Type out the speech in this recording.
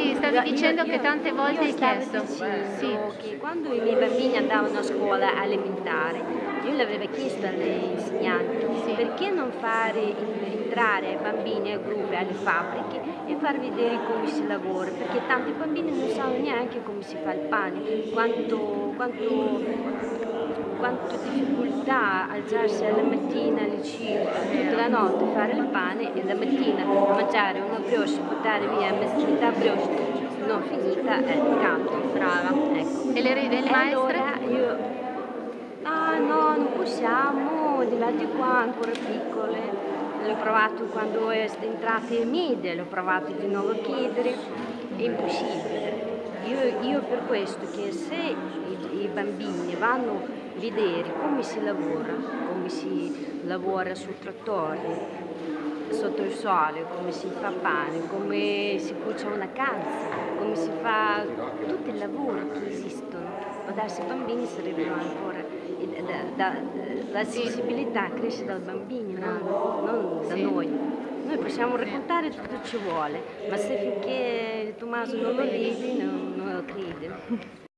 stavi, stavi Io- dicendo io- che tante volte hai chiesto. dicendo Sì. che quando i miei bambini andavano a scuola elementare, io l'avevo chiesto alle insegnanti Sì. perché non fare entrare bambini, ai gruppi, alle fabbriche e far vedere come si lavora, perché tanti bambini non sanno neanche come si fa il pane, quanto, quanto, quanto difficoltà alzarsi alla mattina alle 5, tutta la notte fare il pane e la mattina mangiare una brioche, buttare via metà brioche non finita è tanto. Brava. Ecco. E le, le E maestre? allora io, ah no, non possiamo, di là di qua, ancora piccole. L'ho provato quando è entrata media, l'ho provato di nuovo a chiedere, è impossibile. Io, io per questo che se i, i bambini vanno vedere come si lavora, come si lavora sul trattore, sotto il sole, come si fa pane, come si cuce una calza, come si fa tutto il lavoro che esistono. Ma darsi ai bambini sarebbero ancora da- da- la sensibilità cresce dal bambino, non, non da noi. Noi possiamo raccontare tutto ci vuole, ma se finché Tommaso non lo vede non, non lo crede.